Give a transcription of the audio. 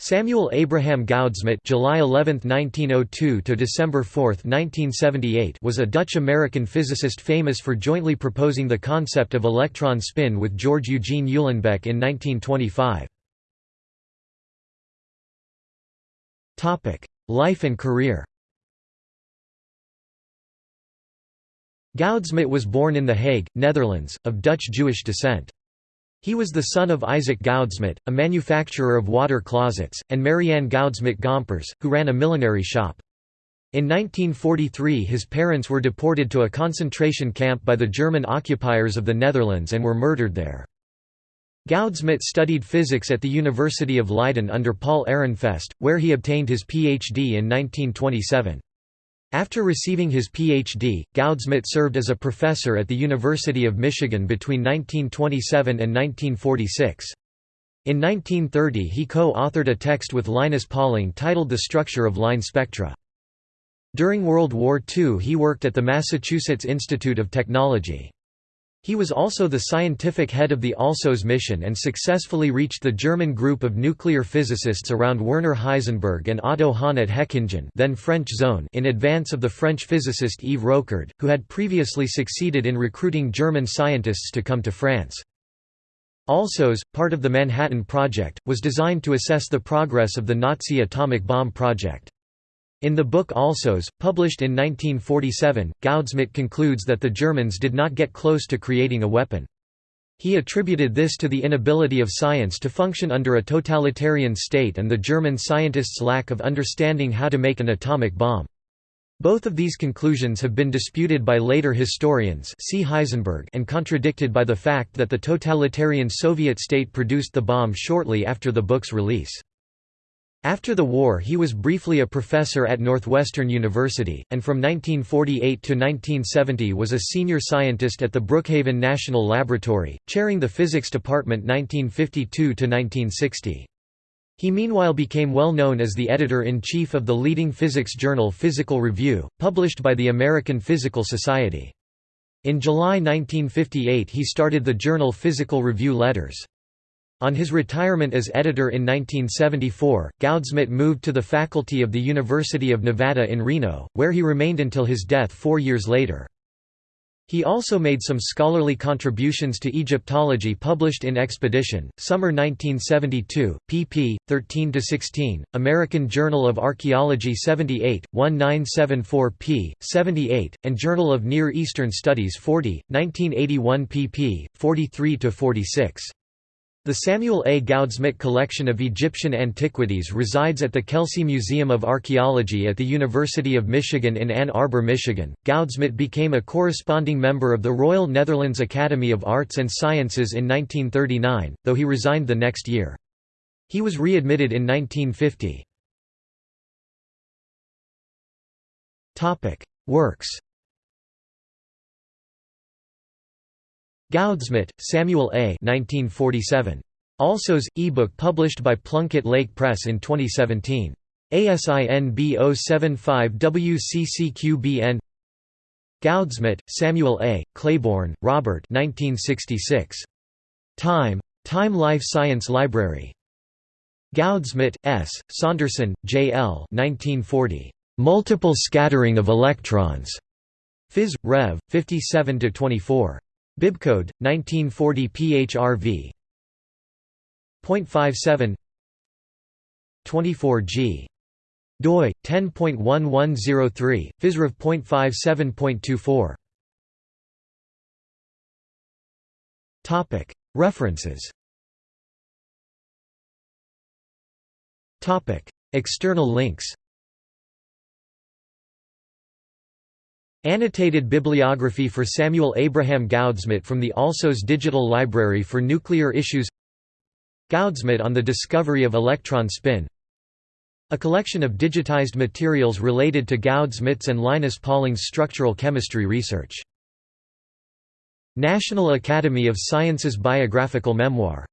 Samuel Abraham Goudsmit July 11, 1902 to December 4, 1978 was a Dutch-American physicist famous for jointly proposing the concept of electron spin with George Eugene Uhlenbeck in 1925. Topic: Life and career Goudsmit was born in The Hague, Netherlands, of Dutch Jewish descent. He was the son of Isaac Goudsmit, a manufacturer of water closets, and Marianne Goudsmit Gompers, who ran a millinery shop. In 1943 his parents were deported to a concentration camp by the German occupiers of the Netherlands and were murdered there. Goudsmit studied physics at the University of Leiden under Paul Ehrenfest, where he obtained his Ph.D. in 1927. After receiving his Ph.D., Goudsmit served as a professor at the University of Michigan between 1927 and 1946. In 1930 he co-authored a text with Linus Pauling titled The Structure of Line Spectra. During World War II he worked at the Massachusetts Institute of Technology. He was also the scientific head of the ALSOS mission and successfully reached the German group of nuclear physicists around Werner Heisenberg and Otto Hahn at Hechingen then French zone in advance of the French physicist Yves Rocard, who had previously succeeded in recruiting German scientists to come to France. ALSOS, part of the Manhattan Project, was designed to assess the progress of the Nazi atomic bomb project. In the book ALSOS, published in 1947, Goudsmit concludes that the Germans did not get close to creating a weapon. He attributed this to the inability of science to function under a totalitarian state and the German scientists' lack of understanding how to make an atomic bomb. Both of these conclusions have been disputed by later historians see Heisenberg and contradicted by the fact that the totalitarian Soviet state produced the bomb shortly after the book's release. After the war he was briefly a professor at Northwestern University, and from 1948 to 1970 was a senior scientist at the Brookhaven National Laboratory, chairing the physics department 1952 to 1960. He meanwhile became well known as the editor-in-chief of the leading physics journal Physical Review, published by the American Physical Society. In July 1958 he started the journal Physical Review Letters. On his retirement as editor in 1974, Goudsmit moved to the faculty of the University of Nevada in Reno, where he remained until his death four years later. He also made some scholarly contributions to Egyptology published in Expedition, Summer 1972, pp. 13–16, American Journal of Archaeology 78, 1974 p. 78, and Journal of Near Eastern Studies 40, 1981 pp. 43–46. The Samuel A. Goudsmit collection of Egyptian antiquities resides at the Kelsey Museum of Archaeology at the University of Michigan in Ann Arbor, Michigan. Goudsmit became a corresponding member of the Royal Netherlands Academy of Arts and Sciences in 1939, though he resigned the next year. He was readmitted in 1950. Works Goudsmit, Samuel A. 1947. ALSOS, ebook published by Plunkett Lake Press in 2017. ASIN B075WCCQBN Goudsmit, Samuel A., Claiborne, Robert 1966. Time. Time Life Science Library. Goudsmit, S., Saunderson, J. L. 1940. Multiple Scattering of Electrons. Phys. Rev. 57–24. Bibcode 1940 PHRV 0.57 24G doi 10.1103 physrev.57.24 Topic. References. Topic. External links Annotated bibliography for Samuel Abraham Goudsmit from the ALSOS Digital Library for Nuclear Issues. Goudsmit on the discovery of electron spin. A collection of digitized materials related to Goudsmit's and Linus Pauling's structural chemistry research. National Academy of Sciences Biographical Memoir